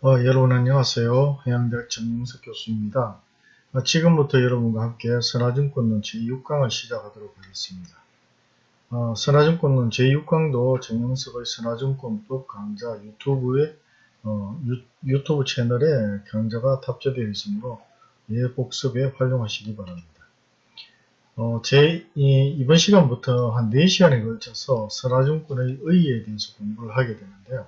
어, 여러분 안녕하세요. 해양대학 정영석 교수입니다. 어, 지금부터 여러분과 함께 선화증권론 제6강을 시작하도록 하겠습니다. 어, 선화증권론 제6강도 정영석의 선화증권법 강좌 유튜브에 어, 유, 튜브 채널에 강좌가 탑재되어 있으므로 예 복습에 활용하시기 바랍니다. 어, 제, 이, 이번 시간부터 한 4시간에 걸쳐서 선화증권의 의의에 대해서 공부를 하게 되는데요.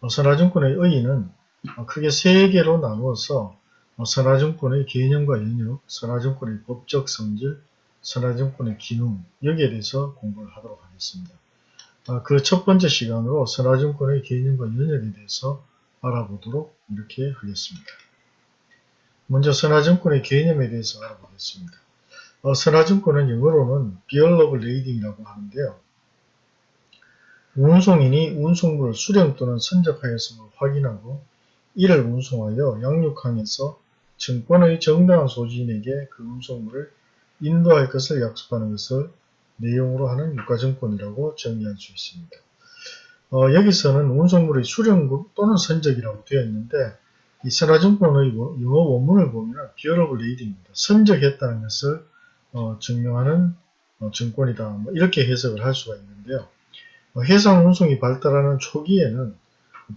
어, 선화증권의 의의는 어, 크게 세 개로 나누어서 어, 선화증권의 개념과 연역, 선화증권의 법적 성질, 선화증권의 기능 여기에 대해서 공부를 하도록 하겠습니다. 아, 그첫 번째 시간으로 선화증권의 개념과 연역에 대해서 알아보도록 이렇게 하겠습니다. 먼저 선화증권의 개념에 대해서 알아보겠습니다. 어, 선화증권은 영어로는 of Lading이라고 하는데요. 운송인이 운송물을 수령 또는 선적하였음을 확인하고 이를 운송하여 양육항에서 증권의 정당한 소지인에게 그 운송물을 인도할 것을 약속하는 것을 내용으로 하는 유가증권이라고 정의할 수 있습니다. 어, 여기서는 운송물의 수령 또는 선적이라고 되어 있는데 이 선화증권의 영어 원문을 보면 Bill of Lading입니다. 선적했다는 것을 어, 증명하는 어, 증권이다. 뭐 이렇게 해석을 할 수가 있는데요. 어, 해상 운송이 발달하는 초기에는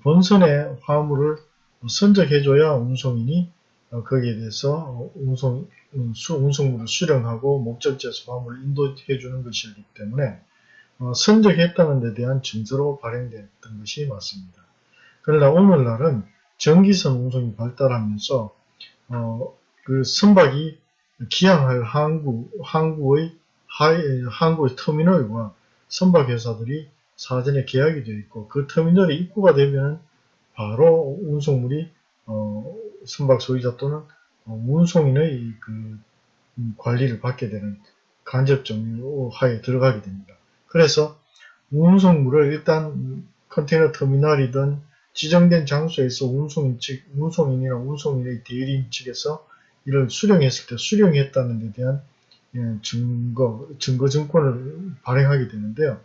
본선의 화물을 선적해줘야 운송인이 어, 거기에 대해서 어, 운송, 음, 운송물을 수령하고 목적지에서 화물을 인도해주는 것이기 때문에 어, 선적했다는 데 대한 증서로 발행됐던 것이 맞습니다. 그러나 오늘날은 전기선 운송이 발달하면서 어, 그 선박이 기항할 항구, 항구의 하이, 항구의 터미널과 선박 회사들이 사전에 계약이 되어 있고 그 터미널에 입구가 되면 바로 운송물이 어, 선박 소유자 또는 어, 운송인의 그 음, 관리를 받게 되는 간접 정유하에 들어가게 됩니다. 그래서 운송물을 일단 컨테이너 터미널이든 지정된 장소에서 운송인 측, 운송인이나 운송인의 대리인 측에서 이를 수령했을 때 수령했다는 데 대한 예, 증거, 증거 증권을 발행하게 되는데요.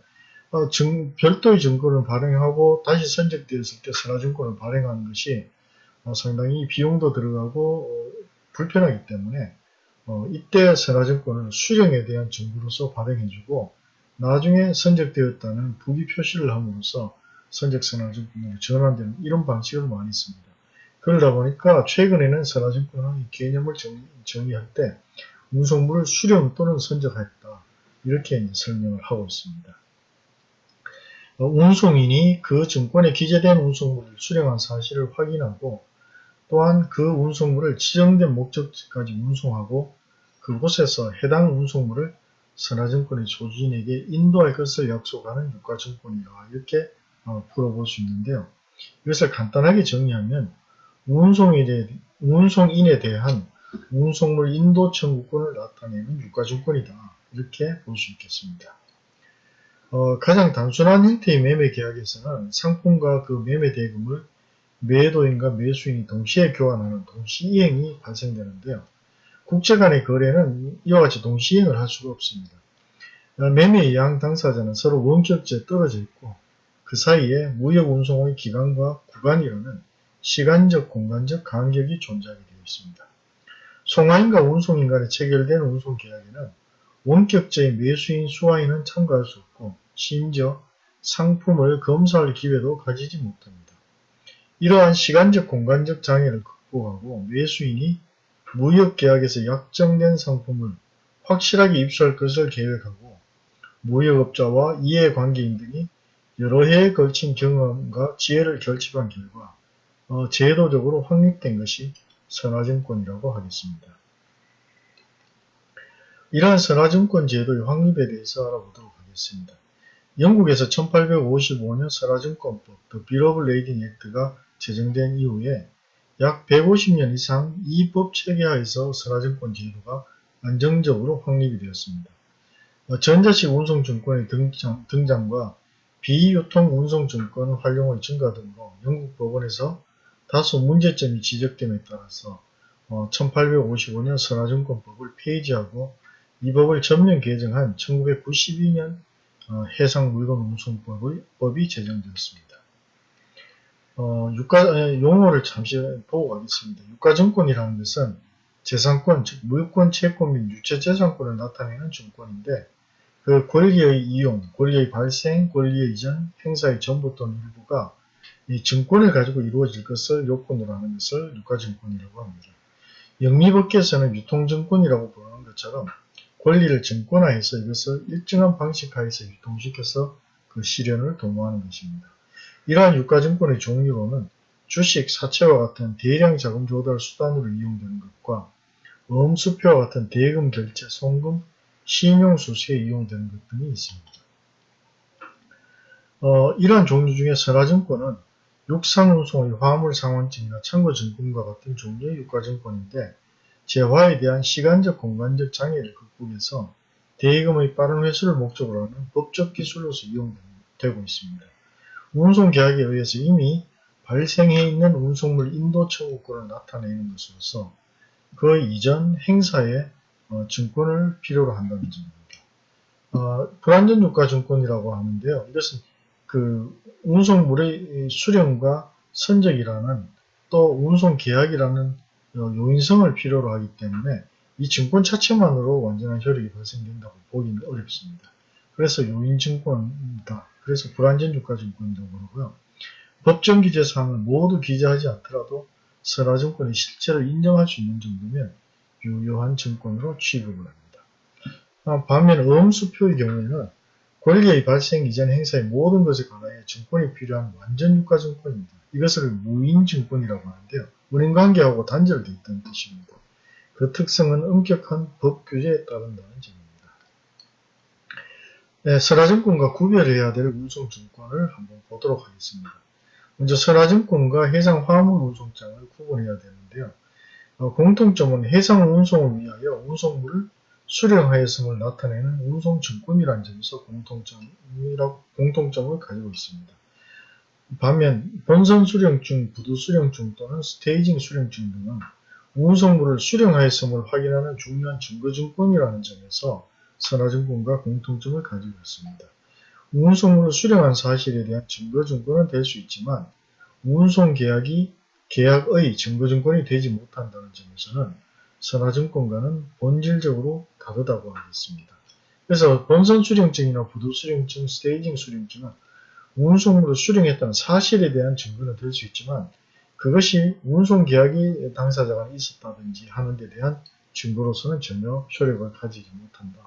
어, 증, 별도의 증권을 발행하고 다시 선적되었을 때 선화증권을 발행하는 것이 어, 상당히 비용도 들어가고 어, 불편하기 때문에 어, 이때 선화증권을 수령에 대한 증거로서 발행해주고 나중에 선적되었다는 부기 표시를 함으로써 선적 선화증권으로 전환되는 이런 방식을 많이 씁니다. 그러다 보니까 최근에는 선화증권의 개념을 정의, 할때 운송물을 수령 또는 선적했다 이렇게 설명을 하고 있습니다. 어, 운송인이 그 증권에 기재된 운송물을 수령한 사실을 확인하고 또한 그 운송물을 지정된 목적지까지 운송하고 그곳에서 해당 운송물을 선화증권의 소지인에게 인도할 것을 약속하는 유가증권이라 이렇게 어, 풀어볼 수 있는데요. 이것을 간단하게 정리하면 운송인에, 운송인에 대한 운송물 인도 청구권을 나타내는 유가증권이다. 이렇게 볼 수 있겠습니다. 어, 가장 단순한 형태의 매매 계약에서는 상품과 그 매매 대금을 매도인과 매수인이 동시에 교환하는 동시이행이 발생되는데요. 국제 간의 거래는 이와 같이 동시이행을 할 수가 없습니다. 어, 매매 예양 당사자는 서로 원격제에 떨어져 있고 그 사이에 무역 운송의 기간과 구간이라는 시간적 공간적 간격이 존재하게 되어 있습니다. 송화인과 운송인 간에 체결된 운송계약에는 원격제의 매수인 수화인은 참가할 수 없고 심지어 상품을 검사할 기회도 가지지 못합니다. 이러한 시간적 공간적 장애를 극복하고 매수인이 무역계약에서 약정된 상품을 확실하게 입수할 것을 계획하고 무역업자와 이해관계인 등이 여러 해에 걸친 경험과 지혜를 결집한 결과 어, 제도적으로 확립된 것이 선화증권이라고 하겠습니다. 이러한 선화증권 제도의 확립에 대해서 알아보도록 하겠습니다. 영국에서 1855년 선화증권법 The Bill Lading Act가 제정된 이후에 약 150년 이상 이 법 체계하에서 선화증권 제도가 안정적으로 확립이 되었습니다. 어, 전자식 운송증권의 등장, 등장 과 비유통 운송증권 활용의 증가 등으로 영국 법원에서 다소 문제점이 지적됨에 따라서 1855년 어, 선화증권법을 폐지하고 이 법을 전면 개정한 1992년 어, 해상물건운송법의 법이 제정되었습니다. 어, 유가 에, 용어를 잠시 보고 가겠습니다. 유가증권이라는 것은 재산권, 즉 물권, 채권 및 유체재산권을 나타내는 증권인데 그 권리의 이용, 권리의 발생, 권리의 이전, 행사의 전부 또는 일부가 이 증권을 가지고 이루어질 것을 요건으로 하는 것을 유가증권이라고 합니다. 영리법계에서는 유통증권이라고 부르는 것처럼 권리를 증권화해서 이것을 일정한 방식 하에서 유통시켜서 그 실현을 도모하는 것입니다. 이러한 유가증권의 종류로는 주식, 사채와 같은 대량 자금 조달 수단으로 이용되는 것과 음수표와 같은 대금 결제, 송금, 신용 수수에 이용되는 것 등이 있습니다. 어, 이러한 종류 중에 선화증권은 육상운송의 화물상환증이나 창고증권과 같은 종류의 유가증권인데 재화에 대한 시간적 공간적 장애를 극복해서 대금의 빠른 회수를 목적으로 하는 법적 기술로서 이용되고 있습니다. 운송계약에 의해서 이미 발생해 있는 운송물 인도 청구권을 나타내는 것으로서 그 이전 행사에 어, 증권을 필요로 한다는 점입니다. 어, 불안전유가 증권이라고 하는데요. 이것은 그 운송물의 수령과 선적이라는 또 운송 계약이라는 어, 요인성을 필요로 하기 때문에 이 증권 자체만으로 완전한 효력이 발생된다고 보기는 어렵습니다. 그래서 요인증권이다. 그래서 불안전유가증권이라고 그러고요. 법정 기재사항을 모두 기재하지 않더라도 선화증권이 실제로 인정할 수 있는 정도면 유효한 증권으로 취급을 합니다. 아, 반면 음수표의 경우에는 권리의 발생 이전 행사의 모든 것에 관하여 증권이 필요한 완전 유가증권입니다. 이것을 무인증권이라고 하는데요. 운행관계하고 단절되어 있다는 뜻입니다. 그 특성은 엄격한 법 규제에 따른다는 점입니다. 네, 선화증권과 구별해야 될 운송증권을 한번 보도록 하겠습니다. 먼저 선화증권과 해상 화물 운송장을 구분해야 되는데요. 어, 공통점은 해상 운송을 위하여 운송물을 수령하였음을 나타내는 운송증권이라는 점에서 공통점이라고, 공통점을 가지고 있습니다. 반면 본선 수령증, 부두 수령증 또는 스테이징 수령증 등은 운송물을 수령하였음을 확인하는 중요한 증거증권이라는 점에서 선화증권과 공통점을 가지고 있습니다. 운송물을 수령한 사실에 대한 증거증권은 될 수 있지만 운송계약이 계약의 증거증권이 되지 못한다는 점에서는 선화증권과는 본질적으로 다르다고 하겠습니다. 그래서 본선 수령증이나 부도 수령증, 스테이징 수령증은 운송물을 수령했다는 사실에 대한 증거는 될 수 있지만 그것이 운송계약이 당사자가 있었다든지 하는 데 대한 증거로서는 전혀 효력을 가지지 못한다.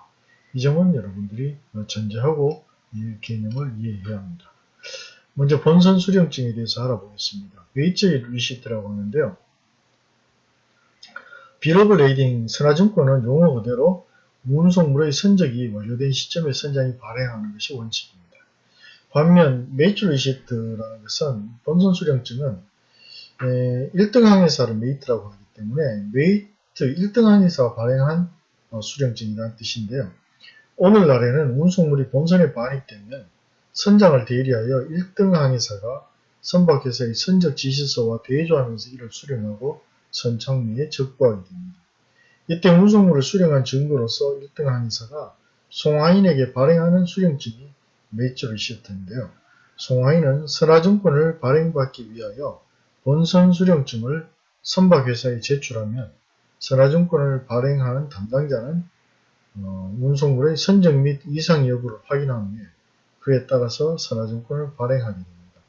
이 점은 여러분들이 전제하고 이 개념을 이해해야 합니다. 먼저 본선 수령증에 대해서 알아보겠습니다. Mate's Receipt라고 하는데요. Bill of Lading 선화증권은 용어 그대로 운송물의 선적이 완료된 시점에 선장이 발행하는 것이 원칙입니다. 반면 Mate Receipt라는 것은 본선 수령증은 1등 항해사를 Mate라고 하기 때문에 Mate 1등 항해사가 발행한 어, 수령증이라는 뜻인데요. 오늘날에는 운송물이 본선에 반입되면 선장을 대리하여 1등 항해사가 선박회사의 선적 지시서와 대조하면서 이를 수령하고 선착리에 적부하게 됩니다. 이때 운송물을 수령한 증거로서 1등 항해사가 송하인에게 발행하는 수령증이 리시트인데요. 송하인은 선화증권을 발행받기 위하여 본선 수령증을 선박회사에 제출하면 선화증권을 발행하는 담당자는 어, 운송물의 선적 및 이상 여부를 확인한 후에 그에 따라서 선화증권을 발행하게 됩니다.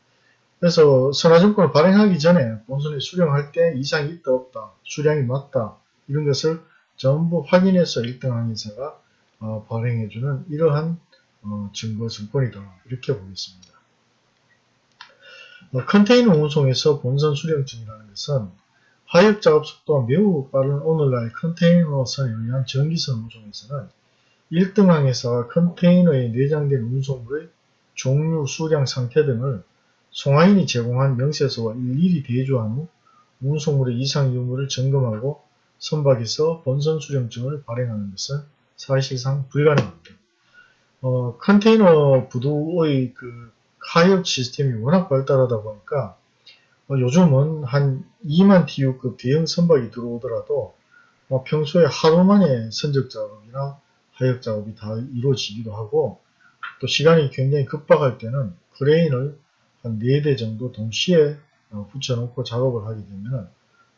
그래서 선화증권을 발행하기 전에 본선에 수령할 때 이상이 있다 없다, 수량이 맞다 이런 것을 전부 확인해서 1등 항해사가 어, 발행해주는 이러한 어, 증거 증권이다 이렇게 보겠습니다. 어, 컨테이너 운송에서 본선 수령증이라는 것은 하역 작업 속도가 매우 빠른 오늘날 컨테이너선에 의한 전기선 운송에서는 1등 항해사가 컨테이너에 내장된 운송물의 종류, 수량, 상태 등을 송하인이 제공한 명세서와 일일이 대조한 후 운송물의 이상 유무를 점검하고 선박에서 본선 수령증을 발행하는 것은 사실상 불가능합니다. 어, 컨테이너 부두의 그 하역 시스템이 워낙 발달하다 보니까 어, 요즘은 한 2만 TU급 대형 선박이 들어오더라도 어, 평소에 하루 만에 선적 작업이나 하역 작업이 다 이루어지기도 하고 또 시간이 굉장히 급박할 때는 크레인을 한 4대 정도 동시에 어, 붙여놓고 작업을 하게 되면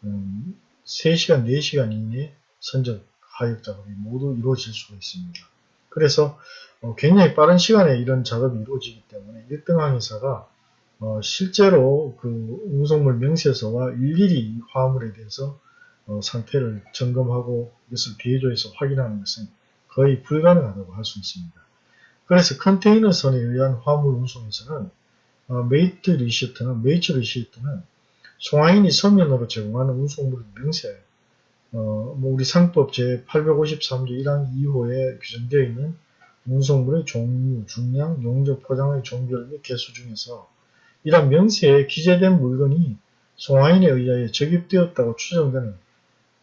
음, 3시간, 4시간 이내에 선적 하역 작업이 모두 이루어질 수가 있습니다. 그래서 어, 굉장히 빠른 시간에 이런 작업이 이루어지기 때문에 1등 항해사가 어, 실제로 그 운송물 명세서와 일일이 화물에 대해서 어, 상태를 점검하고 이것을 비교 대조해서 확인하는 것은 거의 불가능하다고 할 수 있습니다. 그래서 컨테이너 선에 의한 화물 운송에서는 어, Mate Receipt는 Mate's Receipt는 송화인이 서면으로 제공하는 운송물 명세 어, 뭐 우리 상법 제853조 1항 2호에 규정되어 있는 운송물의 종류, 중량, 용적, 포장의 종별 및 개수 중에서 이런 명세에 기재된 물건이 송화인에 의하여 적입되었다고 추정되는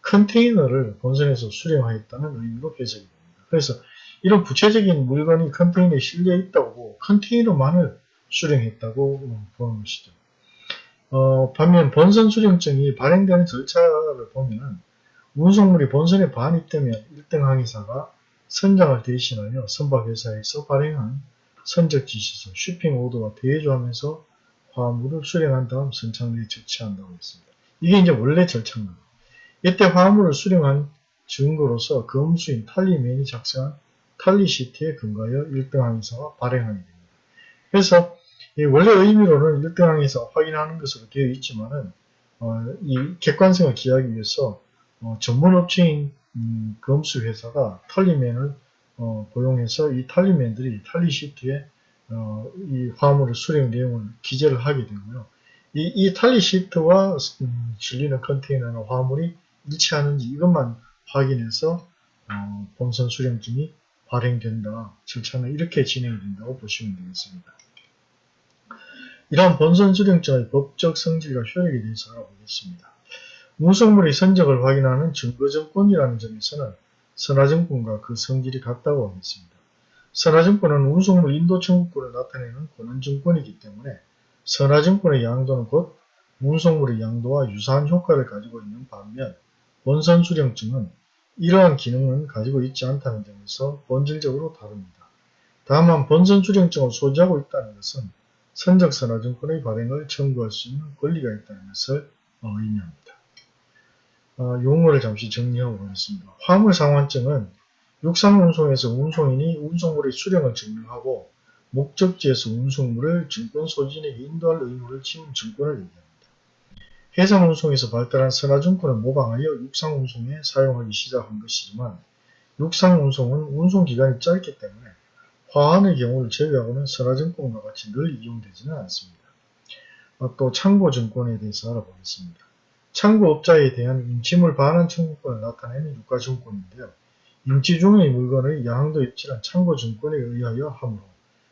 컨테이너를 본선에서 수령하였다는 의미로 해석이 됩니다. 그래서 이런 구체적인 물건이 컨테이너에 실려 있다고 컨테이너만을 수령했다고 보는 것이죠. 어, 반면 본선 수령증이 발행되는 절차를 보면 운송물이 본선에 반입되면 1등 항해사가 선장을 대신하여 선박회사에서 발행한 선적 지시서, 쇼핑 오더와 대조하면서 화물을 수령한 다음 선착내에 적치한다고 했습니다. 이게 이제 원래 절차입니다. 이때 화물을 수령한 증거로서 검수인 탈리맨이 작성한 탈리시트에 근거하여 1등 항해사가 발행하게 됩니다. 그래서 원래 의미로는 1등 항해사 확인하는 것으로 되어 있지만은 어, 이 객관성을 기하기 위해서 어, 전문 업체인 음, 검수 회사가 탈리맨을 어, 고용해서 이 탈리맨들이 탈리시트에 어, 이 화물의 수령 내용을 기재를 하게 되고요. 이, 이 탈리시트와 음, 실리는 컨테이너나 화물이 일치하는지 이것만 확인해서 어, 본선 수령증이 발행된다. 절차는 이렇게 진행이 된다고 보시면 되겠습니다. 이러한 본선 수령증의 법적 성질과 효력에 대해서 알아보겠습니다. 운송물의 선적을 확인하는 증거증권이라는 점에서는 선화증권과 그 성질이 같다고 하겠습니다. 선화증권은 운송물 인도 청구권을 나타내는 권한증권이기 때문에 선화증권의 양도는 곧 운송물의 양도와 유사한 효과를 가지고 있는 반면 본선 수령증은 이러한 기능은 가지고 있지 않다는 점에서 본질적으로 다릅니다. 다만 본선 수령증을 소지하고 있다는 것은 선적선화증권의 발행을 청구할 수 있는 권리가 있다는 것을 의미합니다. 어, 용어를 잠시 정리하고 가겠습니다. 화물상환증은 육상운송에서 운송인이 운송물의 수령을 증명하고 목적지에서 운송물을 증권 소진에게 인도할 의무를 지닌 증권을 얘기합니다. 해상운송에서 발달한 선화증권을 모방하여 육상운송에 사용하기 시작한 것이지만 육상운송은 운송기간이 짧기 때문에 화환의 경우를 제외하고는 선화증권과 같이 늘 이용되지는 않습니다. 어, 또 창고증권에 대해서 알아보겠습니다. 창고업자에 대한 임침을 반환 청구권을 나타내는 유가증권인데요. 임치 중의 물건의 양도 입질은 창고증권에 의하여 하므로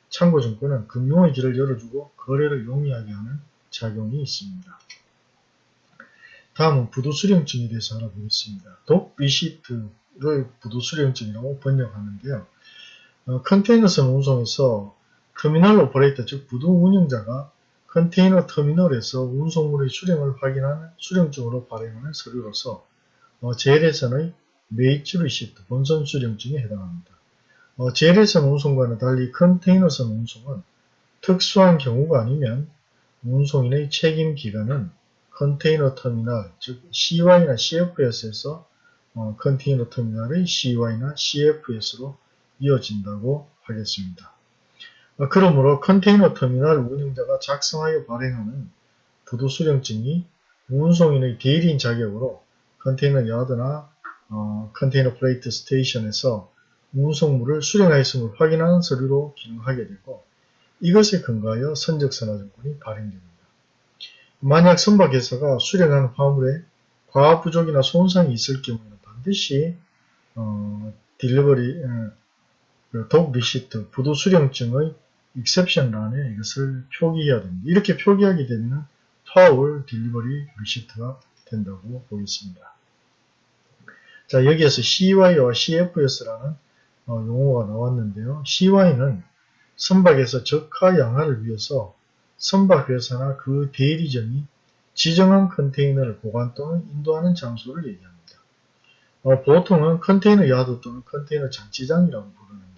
창고증권은 금융의 길을 열어주고 거래를 용이하게 하는 작용이 있습니다. 다음은 부두수령증에 대해서 알아보겠습니다. Dock Receipt를 부두수령증이라고 번역하는데요. 어, 컨테이너선 운송에서 터미널 오퍼레이터 즉 부두 운영자가 컨테이너 터미널에서 운송물의 수령을 확인하는 수령증으로 발행하는 서류로서 어, 재래선의 Mate's Receipt 본선 수령증에 해당합니다. 어, 재래선 운송과는 달리 컨테이너선 운송은 특수한 경우가 아니면 운송인의 책임 기간은 컨테이너 터미널, 즉 CY나 CFS에서 어, 컨테이너 터미널의 CY나 CFS로 이어진다고 하겠습니다. 어, 그러므로 컨테이너 터미널 운영자가 작성하여 발행하는 부두 수령증이 운송인의 대리인 자격으로 Container Yard나 어, Container Freight Station에서 운송물을 수령하였음을 확인하는 서류로 기능하게 되고 이것에 근거하여 선적선화증권이 발행됩니다. 만약 선박회사가 수령한 화물에 과부족이나 손상이 있을 경우에는 반드시 어, Delivery 어, 그 Dock Receipt 부두 수령증의 exception란에 이것을 표기해야 됩니다. 이렇게 표기하게 되면 Foul Delivery Receipt가 된다고 보겠습니다. 자 여기에서 CY와 CFS라는 어, 용어가 나왔는데요. CY는 선박에서 적화 양화를 위해서 선박회사나 그 대리점이 지정한 컨테이너를 보관 또는 인도하는 장소를 얘기합니다. 어, 보통은 Container Yard 또는 컨테이너 장치장이라고 부르는데요.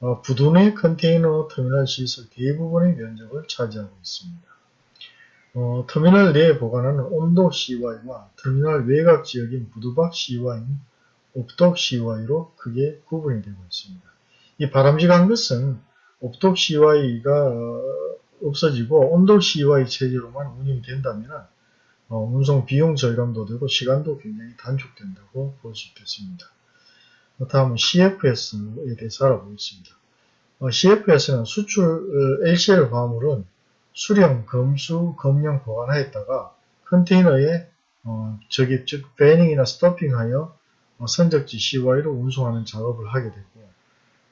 어, 부둔의 컨테이너 터미널 시설 대부분의 면적을 차지하고 있습니다. 어, 터미널 내에 보관하는 온도 CY와 터미널 외곽 지역인 부두박 CY는 옵독 CY로 크게 구분이 되고 있습니다. 이 바람직한 것은 옵독 CY가 어, 없어지고 온도 CY 체제로만 운영이 된다면 어, 운송 비용 절감도 되고 시간도 굉장히 단축된다고 볼 수 있겠습니다. 다음은 CFS에 대해서 알아보겠습니다. 어, CFS는 수출 어, LCL 화물은 수령, 검수, 검령 보관하였다가 컨테이너에 어, 적입, 즉 배닝이나 스토핑하여 어, 선적지 CY로 운송하는 작업을 하게 되고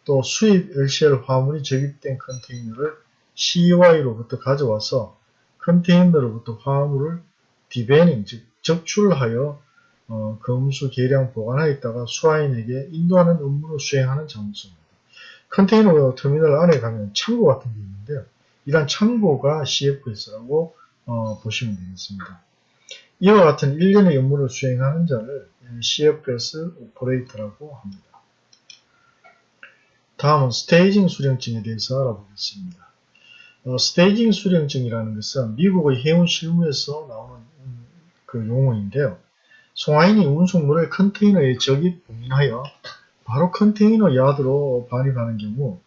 또 수입 LCL 화물이 적입된 컨테이너를 CY로부터 가져와서 컨테이너로부터 화물을 디베닝, 즉 적출하여 어, 검수 계량 보관하였다가 수화인에게 인도하는 업무를 수행하는 장소입니다. 컨테이너 터미널 안에 가면 창고 같은 게 있는데요. 이런 창고가 CFS라고 어, 보시면 되겠습니다. 이와 같은 일련의 업무를 수행하는 자를 CFS 오퍼레이터라고 합니다. 다음은 staging 수령증에 대해서 알아보겠습니다. 어, staging 수령증이라는 것은 미국의 해운 실무에서 나오는 음, 그 용어인데요. 송화인이 운송물을 컨테이너에 적입 봉인하여 바로 컨테이너 야드로 반입하는 경우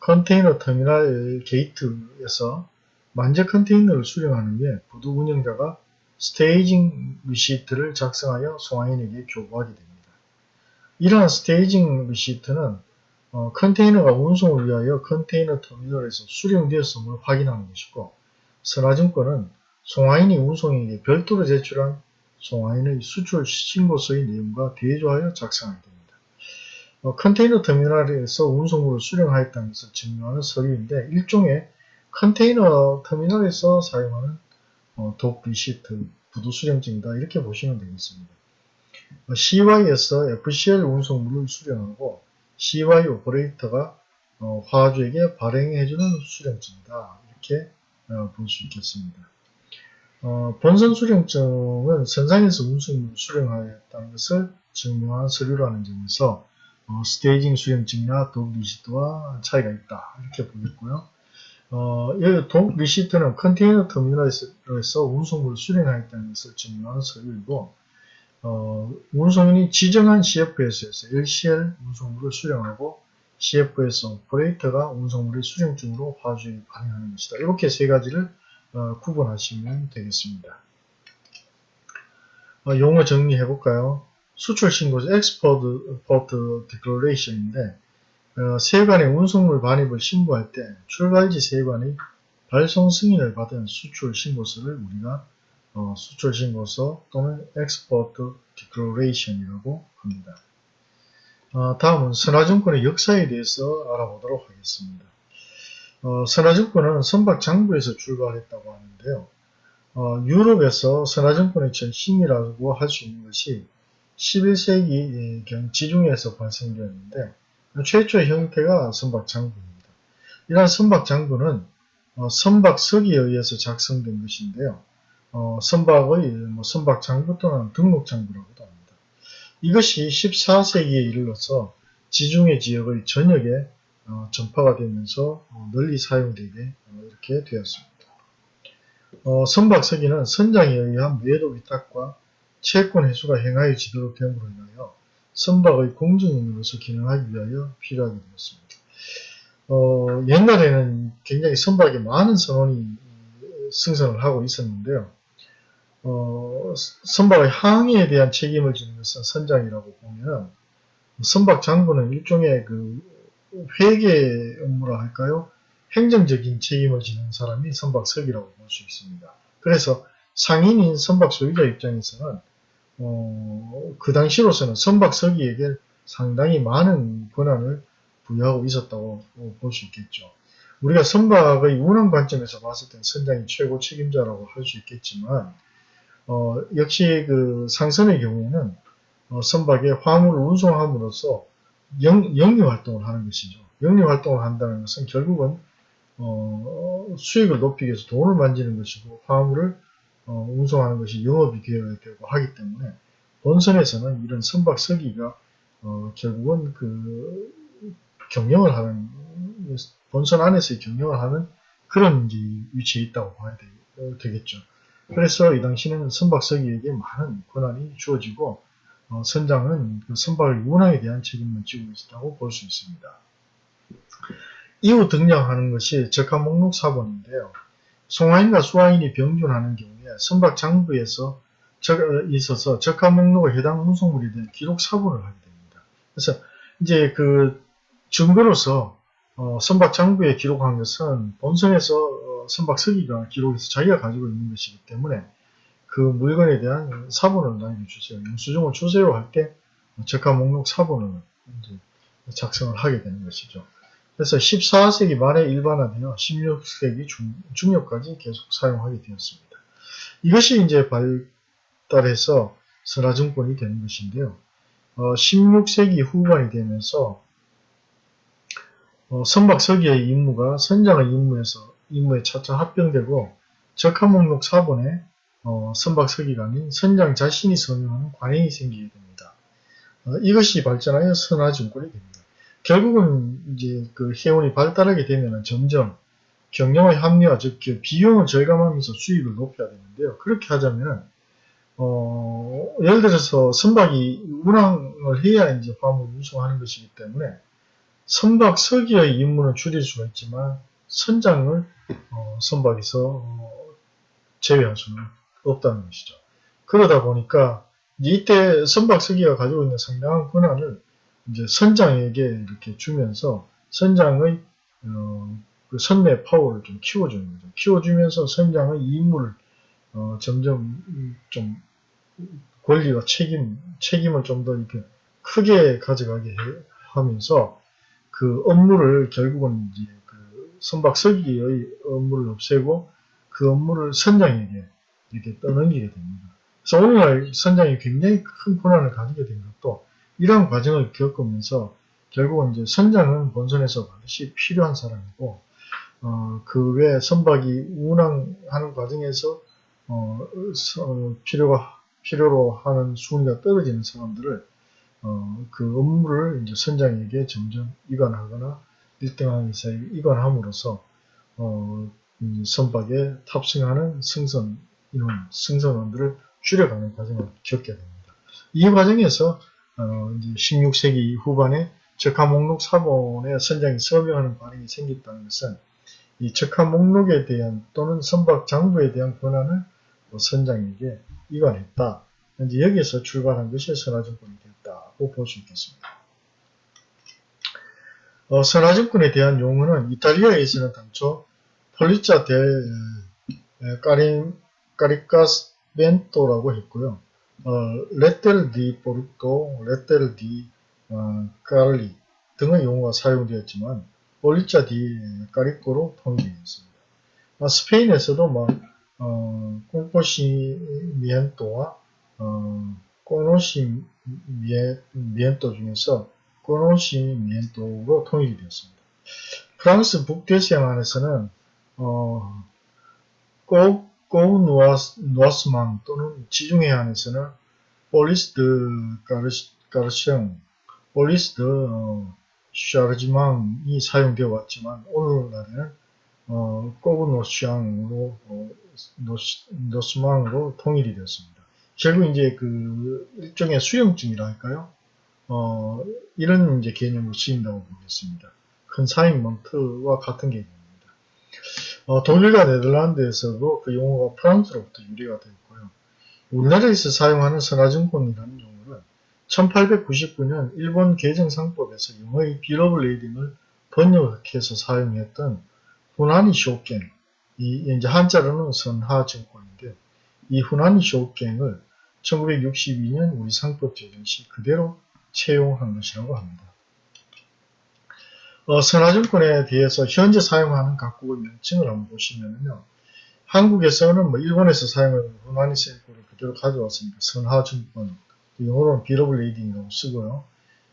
컨테이너 터미널 게이트에서 만재 컨테이너를 수령하는 후에 부두 운영자가 staging receipt를 작성하여 송화인에게 교부하게 됩니다. 이러한 staging receipt는 어, 컨테이너가 운송을 위하여 컨테이너 터미널에서 수령되었음을 확인하는 것이고 선화증권은 송화인이 운송에게 별도로 제출한 송화인의 수출 신고서의 내용과 대조하여 작성하게 됩니다. 어, 컨테이너 터미널에서 운송물을 수령하였다는 것을 증명하는 서류인데 일종의 컨테이너 터미널에서 사용하는 어, dock receipt, 부두 수령증이다 이렇게 보시면 되겠습니다. 어, CY에서 FCL 운송물을 수령하고 CY 오퍼레이터가 어, 화주에게 발행해주는 수령증이다 이렇게 어, 볼수 있겠습니다. 어, 본선 수령증은 선상에서 운송물을 수령하였다는 것을 증명한 서류라는 점에서 어, staging 수령증이나 dock receipt와 차이가 있다. 이렇게 보겠고요. 어, 여기 dock receipt는 컨테이너 터미널에서 운송물을 수령하였다는 것을 증명하는 서류이고 어, 운송인이 지정한 CFS에서 LCL 운송물을 수령하고 CFS 오퍼레이터가 운송물의 수령증으로 화주에 발행하는 것이다. 이렇게 세 가지를 어, 구분하시면 되겠습니다. 어, 용어 정리해 볼까요? 수출 신고서 export declaration인데 어, 세관의 운송물 반입을 신고할 때 출발지 세관의 발송 승인을 받은 수출 신고서를 우리가 어, 수출 신고서 또는 export declaration이라고 합니다. 어, 다음은 선화증권의 역사에 대해서 알아보도록 하겠습니다. 어, 선화증권은 선박 장부에서 출발했다고 하는데요. 어, 유럽에서 선화증권의 전신이라고 할 수 있는 것이 11세기 지중해에서 발생되었는데 최초의 형태가 선박 장부입니다. 이러한 선박 장부는 어, 선박석에 의해서 작성된 것인데요. 어, 선박의 뭐 선박 장부 또는 등록 장부라고도 합니다. 이것이 14세기에 이르러서 지중해 지역의 전역에 어, 전파가 되면서 어, 널리 사용되게 어, 이렇게 되었습니다. 어, 선박석기는 선장에 의한 매도 위탁과 채권 회수가 행하여지도록 됨으로 인하여 선박의 공정인으로서 기능하기 위하여 필요하게 되었습니다. 어, 옛날에는 굉장히 선박에 많은 선원이 승선을 하고 있었는데요. 어, 선박의 항해에 대한 책임을 지는 것은 선장이라고 보면 선박 장부는 일종의 그 회계 업무라 할까요? 행정적인 책임을 지는 사람이 선박석이라고 볼 수 있습니다. 그래서 상인인 선박 소유자 입장에서는 어, 그 당시로서는 선박서기에게 상당히 많은 권한을 부여하고 있었다고 볼 수 있겠죠. 우리가 선박의 운항 관점에서 봤을 땐 선장이 최고 책임자라고 할 수 있겠지만 어, 역시 그 상선의 경우에는 어, 선박에 화물을 운송함으로써 영, 영리 활동을 하는 것이죠. 영리 활동을 한다는 것은 결국은 어, 수익을 높이기 위해서 돈을 만지는 것이고 화물을 어, 운송하는 것이 영업이 되어야 되고 하기 때문에 본선에서는 이런 선박 서기가 어, 결국은 그 경영을 하는 본선 안에서의 경영을 하는 그런 위치에 있다고 봐야 되, 겠죠 그래서 이 당시는 선박 서기에게 많은 권한이 주어지고 어, 선장은 그 선박의 운항에 대한 책임을 지고 있다고 볼 수 있습니다. 이후 등장하는 것이 적합 목록 사본인데요. 송화인과 수화인이 병준하는 경우에 선박 장부에서 적, 어, 있어서 적합 목록에 해당 운송물에 대한 기록 사본을 하게 됩니다. 그래서 이제 그 증거로서 어, 선박 장부에 기록한 것은 본선에서 어, 선박 서기가 기록해서 자기가 가지고 있는 것이기 때문에 그 물건에 대한 사본을 남겨주세요. 영수증을 주세요 할때 적합 목록 사본을 이제 작성을 하게 되는 것이죠. 그래서 14세기 말에 일반화되어 16세기 중, 중엽까지 계속 사용하게 되었습니다. 이것이 이제 발달해서 선화증권이 되는 것인데요. 어, 16세기 후반이 되면서 어, 선박 서기의 임무가 선장의 임무에서 임무에 차차 합병되고 적합 목록 사본에 어, 선박 서기가 아닌 선장 자신이 서명하는 관행이 생기게 됩니다. 어, 이것이 발전하여 선화증권이 됩니다. 결국은 이제 그 해운이 발달하게 되면 점점 경영의 합리화, 즉그 비용을 절감하면서 수익을 높여야 되는데요. 그렇게 하자면 어, 예를 들어서 선박이 운항을 해야 이제 화물을 운송하는 것이기 때문에 선박 서기의 임무는 줄일 수가 있지만 선장을 어, 선박에서 어, 제외할 수는 없다는 것이죠. 그러다 보니까 이때 선박 서기가 가지고 있는 상당한 권한을 이제 선장에게 이렇게 주면서 선장의 어, 그 선내 파워를 좀 키워주는 거죠. 키워주면서 선장의 임무를 어, 점점 좀 권리와 책임, 책임을 좀 더 이렇게 크게 가져가게 하면서 그 업무를 결국은 이제 그 선박 서기의 업무를 없애고 그 업무를 선장에게 이렇게 떠넘기게 됩니다. 그래서 오늘날 선장이 굉장히 큰 권한을 가지게 된 것도 이러한 과정을 겪으면서 결국은 이제 선장은 본선에서 반드시 필요한 사람이고 어, 그외 선박이 운항하는 과정에서 어, 어, 필요가 필요로 하는 순위가 떨어지는 사람들을 어, 그 업무를 이제 선장에게 점점 이관하거나 1등항에서 이관함으로써 어, 선박에 탑승하는 승선 인원, 승선원들을 줄여가는 과정을 겪게 됩니다. 이 과정에서 어, 이제 16세기 후반에 적합 목록 사본에 선장이 서명하는 관행이 생겼다는 것은 이 적합 목록에 대한 또는 선박 장부에 대한 권한을 뭐 선장에게 이관했다. 이제 여기에서 출발한 것이 선화증권이 됐다고 볼 수 있겠습니다. 어, 선화증권에 대한 용어는 이탈리아에서는 당초 폴리자 델 까리, 까리카스 벤토라고 했고요. 어, lettera di porto, lettera di 어, cari 등의 용어가 사용되었지만 polizza di carico로 통일되었습니다. 어, 스페인에서도 뭐 어, 콩포시미엔토와 어, conocimiento 중에서 conocimiento로 통일이 되었습니다. 프랑스 북대서양 안에서는 어, 꼭 꼬누아스망 또는 지중해 안에서는 폴리스드 가르시앙, 폴리스드 어, 샤르지망이 사용되어 왔지만 오늘날에는 어, 꼬브노시앙으로 어, 노스망으로 통일이 되었습니다. 결국 이제 그 일종의 수용증이라 할까요? 어, 이런 이제 개념을 쓰인다고 보겠습니다. consignment와 같은 개념입니다. 어, 독일과 네덜란드에서도 그 용어가 프랑스로부터 유래가 되었고요. 우리나라에서 사용하는 선화증권이라는 용어는 1899년 일본 개정상법에서 영어의 bill of lading을 번역해서 사용했던 船荷証券, 이 이제 한자로는 선하증권인데 이 후나니 쇼갱을 1962년 우리 상법 제정 시 그대로 채용한 것이라고 합니다. 어, 선화증권에 대해서 현재 사용하는 각국의 명칭을 한번 보시면요. 한국에서는 뭐 일본에서 사용하는 후나니 셀코를 그대로 가져왔으니까 선화증권, 영어로는 bill of lading이라고 쓰고요.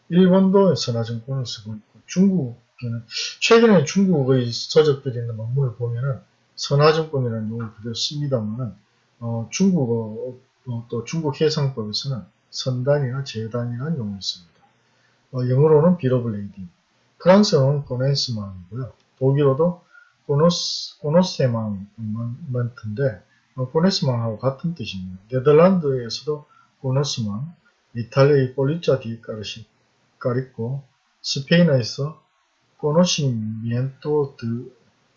일본도 선화증권을 쓰고 있고 중국에는 최근에 중국의 서적들이 있는 논문을 보면은 선화증권이라는 용어를 그대로 씁니다만은 어, 중국어 어, 또 중국 해상법에서는 선단이나 제단이라는 용어를 씁니다. 어, 영어로는 bill of lading, 프랑스어는 connaissement이고요. 독일어도 Konnos, Konnossement인데 어, connaissement하고 같은 뜻입니다. 네덜란드에서도 cognossement, 이탈리아의 polizza di cari carico 스페인어에서 conocimiento de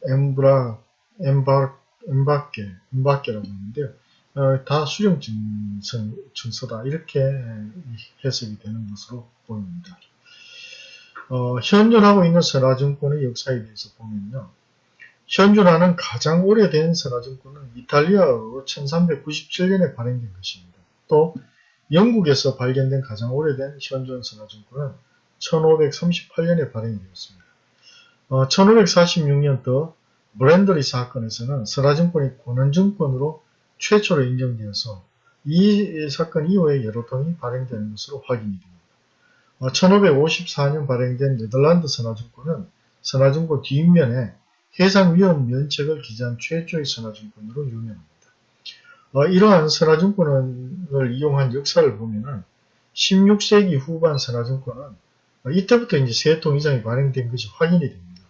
embar 엠바 엠바케 엠바케라고 하는데요. 어, 다 수령 증서, 증서다 이렇게 해석이 되는 것으로 보입니다. 어, 현존하고 있는 선화증권의 역사에 대해서 보면요. 현존하는 가장 오래된 선화증권은 이탈리아로 1397년에 발행된 것입니다. 또 영국에서 발견된 가장 오래된 현존 선화증권은 1538년에 발행이 되었습니다. 어, 1546년도 브랜더리 사건에서는 선화증권이 권한증권으로 최초로 인정되어서 이 사건 이후에 여러 통이 발행되는 것으로 확인이 됩니다. 1554년 발행된 네덜란드 선화증권은 선화증권 뒷면에 해상 위험 면책을 기재한 최초의 선화증권으로 유명합니다. 어, 이러한 선화증권을 이용한 역사를 보면은 16세기 후반 선화증권은 어, 이때부터 이제 세 통 이상이 발행된 것이 확인이 됩니다.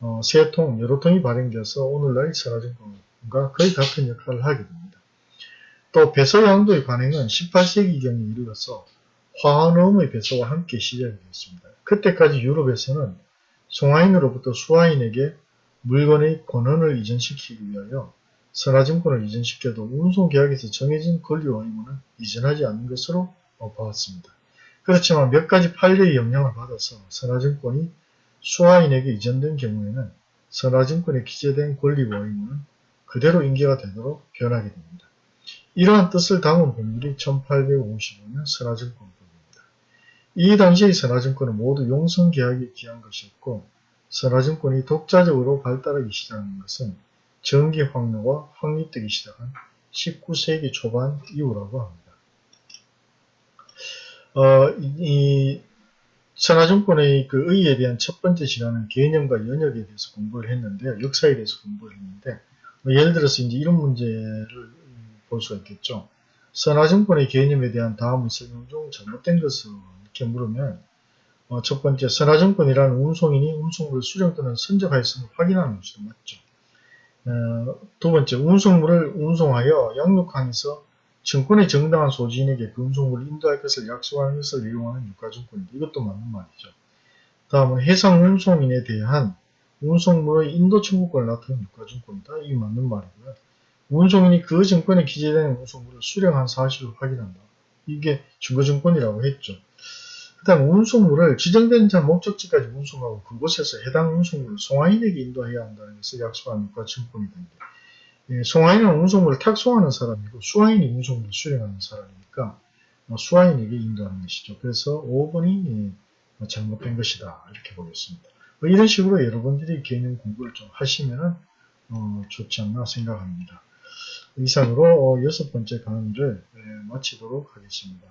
어, 세 통, 여러 통이 발행돼서 오늘날 선화증권과 거의 같은 역할을 하게 됩니다. 또 배서양도의 관행은 18세기경에 이르러서 화환음의 배서와 함께 시작이 되었습니다. 그때까지 유럽에서는 송하인으로부터 수하인에게 물건의 권한을 이전시키기 위하여 선화증권을 이전시켜도 운송계약에서 정해진 권리와 의무는 이전하지 않는 것으로 봐왔습니다. 그렇지만 몇 가지 판례의 영향을 받아서 선화증권이 수하인에게 이전된 경우에는 선화증권에 기재된 권리와 의무는 그대로 인계가 되도록 변하게 됩니다. 이러한 뜻을 담은 법률이 1855년 선화증권법입니다. 이 당시의 선화증권은 모두 용성계약에 기한 것이었고 선화증권이 독자적으로 발달하기 시작한 것은 전기 확로가 확립되기 시작한 19세기 초반 이후라고 합니다. 어, 이, 선화증권의 그 의의에 대한 첫 번째 시간은 개념과 연역에 대해서 공부를 했는데요. 역사에 대해서 공부를 했는데 뭐 예를 들어서 이제 이런 문제를 볼 수가 있겠죠. 선화증권의 개념에 대한 다음의 설명 중 잘못된 것을 이렇게 물으면 어, 첫 번째 선화증권이라는 운송인이 운송물을 수령 또는 선적하였음을 확인하는 것이 맞죠. 어, 두 번째 운송물을 운송하여 양육항에서 증권의 정당한 소지인에게 그 운송물을 인도할 것을 약속하는 것을 이용하는 유가증권인데 이것도 맞는 말이죠. 다음은 해상 운송인에 대한 운송물의 인도 청구권을 나타낸 유가증권이다. 이게 맞는 말이고요. 운송인이 그 증권에 기재된 운송물을 수령한 사실을 확인한다. 이게 증거증권이라고 했죠. 그 다음 운송물을 지정된 자 목적지까지 운송하고 그곳에서 해당 운송물을 송화인에게 인도해야 한다는 것을 약속하는 것과 증권이 된다. 예, 송화인은 운송물을 탁송하는 사람이고 수화인이 운송물을 수령하는 사람이니까 뭐 수화인에게 인도하는 것이죠. 그래서 5번이 예, 잘못된 것이다. 이렇게 보겠습니다. 뭐 이런 식으로 여러분들이 개념 공부를 좀 하시면 어, 좋지 않나 생각합니다. 이상으로 어, 여섯 번째 강의를 예, 마치도록 하겠습니다.